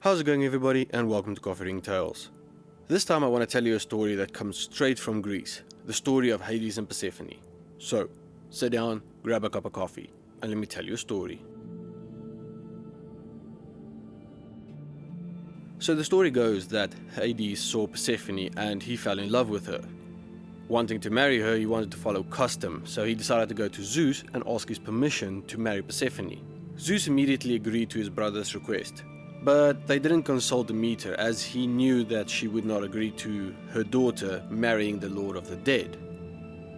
How's it going everybody and welcome to Coffee Ring Tales. This time I want to tell you a story that comes straight from Greece, the story of Hades and Persephone. So, sit down, grab a cup of coffee, and let me tell you a story. So the story goes that Hades saw Persephone and he fell in love with her. Wanting to marry her, he wanted to follow custom, so he decided to go to Zeus and ask his permission to marry Persephone. Zeus immediately agreed to his brother's request, but they didn't consult Demeter as he knew that she would not agree to her daughter marrying the Lord of the Dead.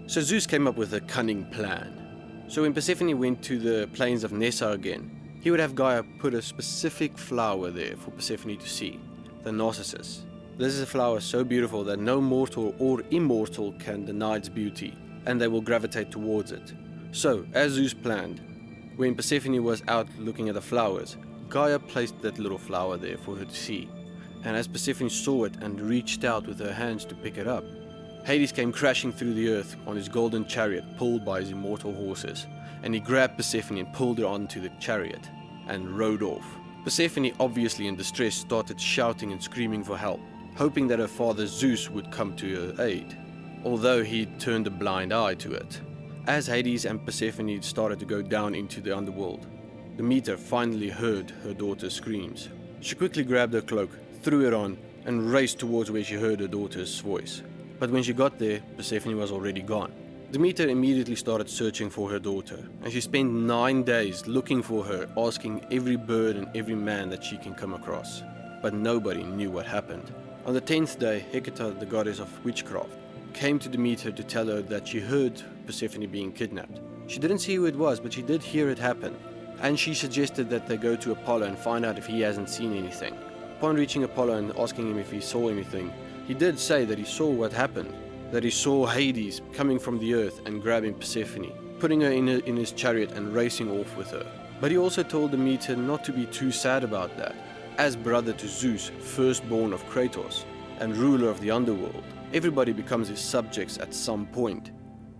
So Zeus came up with a cunning plan. So when Persephone went to the plains of Nessa again, he would have Gaia put a specific flower there for Persephone to see, the Narcissus. This is a flower so beautiful that no mortal or immortal can deny its beauty, and they will gravitate towards it. So, as Zeus planned, when Persephone was out looking at the flowers, Gaia placed that little flower there for her to see. And as Persephone saw it and reached out with her hands to pick it up, Hades came crashing through the earth on his golden chariot pulled by his immortal horses, and he grabbed Persephone and pulled her onto the chariot and rode off. Persephone, obviously in distress, started shouting and screaming for help hoping that her father Zeus would come to her aid, although he turned a blind eye to it. As Hades and Persephone started to go down into the underworld, Demeter finally heard her daughter's screams. She quickly grabbed her cloak, threw it on, and raced towards where she heard her daughter's voice. But when she got there, Persephone was already gone. Demeter immediately started searching for her daughter, and she spent nine days looking for her, asking every bird and every man that she can come across. But nobody knew what happened. On the tenth day, Hecate, the goddess of witchcraft, came to Demeter to tell her that she heard Persephone being kidnapped. She didn't see who it was, but she did hear it happen, and she suggested that they go to Apollo and find out if he hasn't seen anything. Upon reaching Apollo and asking him if he saw anything, he did say that he saw what happened, that he saw Hades coming from the earth and grabbing Persephone, putting her in, his chariot and racing off with her. But he also told Demeter not to be too sad about that, as brother to Zeus, firstborn of Kratos, and ruler of the underworld. Everybody becomes his subjects at some point,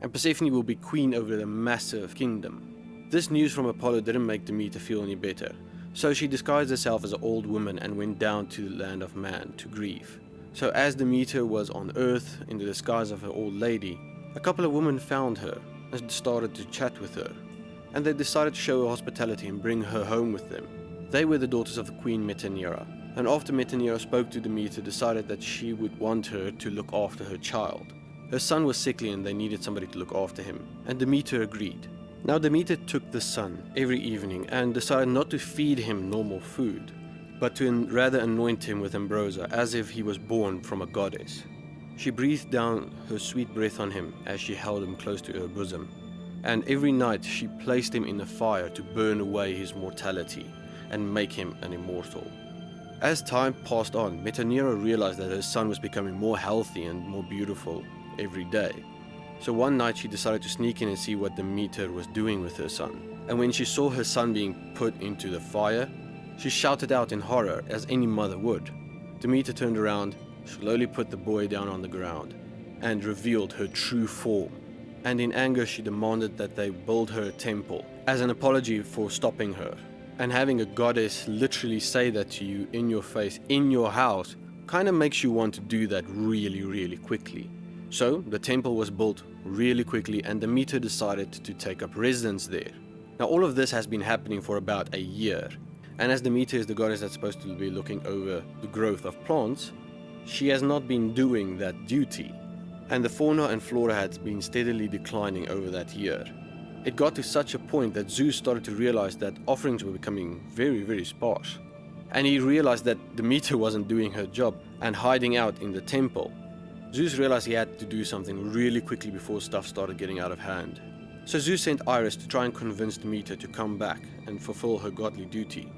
and Persephone will be queen over the massive kingdom. This news from Apollo didn't make Demeter feel any better, so she disguised herself as an old woman and went down to the land of man to grieve. So as Demeter was on earth in the disguise of her old lady, a couple of women found her and started to chat with her, and they decided to show her hospitality and bring her home with them. They were the daughters of the queen Metaneira, and after Metaneira spoke to Demeter, decided that she would want her to look after her child. Her son was sickly and they needed somebody to look after him, and Demeter agreed. Now Demeter took the son every evening and decided not to feed him normal food, but to rather anoint him with ambrosia as if he was born from a goddess. She breathed down her sweet breath on him as she held him close to her bosom, and every night she placed him in the fire to burn away his mortality and make him an immortal. As time passed on, Metaneira realized that her son was becoming more healthy and more beautiful every day. So one night she decided to sneak in and see what Demeter was doing with her son. And when she saw her son being put into the fire, she shouted out in horror as any mother would. Demeter turned around, slowly put the boy down on the ground, and revealed her true form. And in anger she demanded that they build her a temple as an apology for stopping her and having a goddess literally say that to you in your face, in your house, kind of makes you want to do that really, really quickly. So the temple was built really quickly and Demeter decided to take up residence there. Now all of this has been happening for about a year. And as Demeter is the goddess that's supposed to be looking over the growth of plants, she has not been doing that duty. And the fauna and flora had been steadily declining over that year. It got to such a point that Zeus started to realize that offerings were becoming very, very sparse. And he realized that Demeter wasn't doing her job and hiding out in the temple. Zeus realized he had to do something really quickly before stuff started getting out of hand. So Zeus sent Iris to try and convince Demeter to come back and fulfill her godly duty.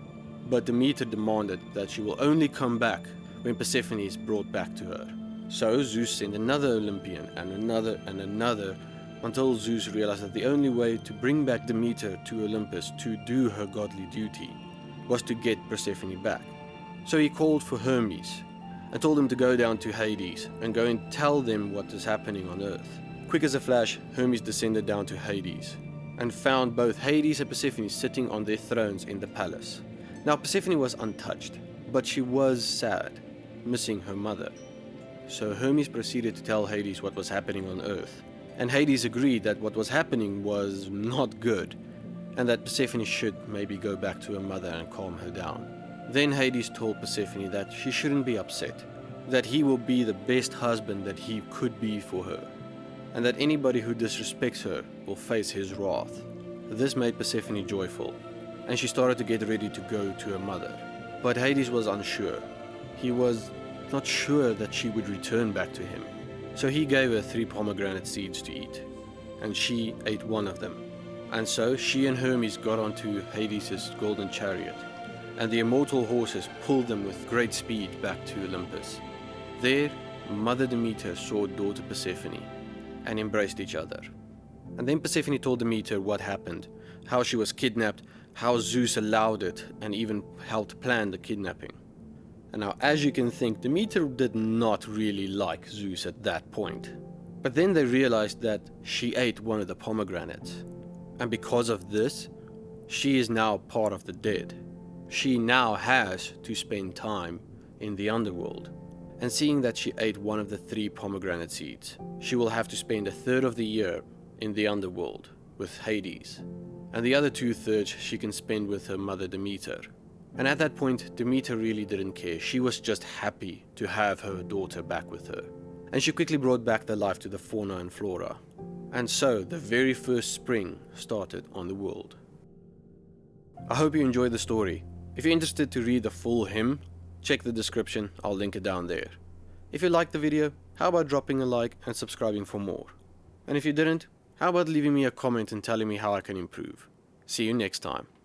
But Demeter demanded that she will only come back when Persephone is brought back to her. So Zeus sent another Olympian and another and another until Zeus realized that the only way to bring back Demeter to Olympus to do her godly duty was to get Persephone back. So he called for Hermes and told him to go down to Hades and go and tell them what is happening on earth. Quick as a flash, Hermes descended down to Hades and found both Hades and Persephone sitting on their thrones in the palace. Now Persephone was untouched, but she was sad, missing her mother. So Hermes proceeded to tell Hades what was happening on Earth, and Hades agreed that what was happening was not good, and that Persephone should maybe go back to her mother and calm her down. Then Hades told Persephone that she shouldn't be upset, that he will be the best husband that he could be for her, and that anybody who disrespects her will face his wrath. This made Persephone joyful, and she started to get ready to go to her mother. But Hades was unsure. He was not sure that she would return back to him. So he gave her three pomegranate seeds to eat, and she ate one of them. And so she and Hermes got onto Hades' golden chariot, and the immortal horses pulled them with great speed back to Olympus. There, Mother Demeter saw daughter Persephone and embraced each other. And then Persephone told Demeter what happened, how she was kidnapped, how Zeus allowed it, and even helped plan the kidnapping. And now, as you can think, Demeter did not really like Zeus at that point. But then they realized that she ate one of the pomegranates. And because of this, she is now part of the dead. She now has to spend time in the underworld. And seeing that she ate one of the three pomegranate seeds, she will have to spend a third of the year in the underworld with Hades, and the other two thirds she can spend with her mother Demeter. And at that point, Demeter really didn't care. She was just happy to have her daughter back with her. And she quickly brought back the life to the fauna and flora. And so, the very first spring started on the world. I hope you enjoyed the story. If you're interested to read the full hymn, check the description, I'll link it down there. If you liked the video, how about dropping a like and subscribing for more? And if you didn't, how about leaving me a comment and telling me how I can improve? See you next time.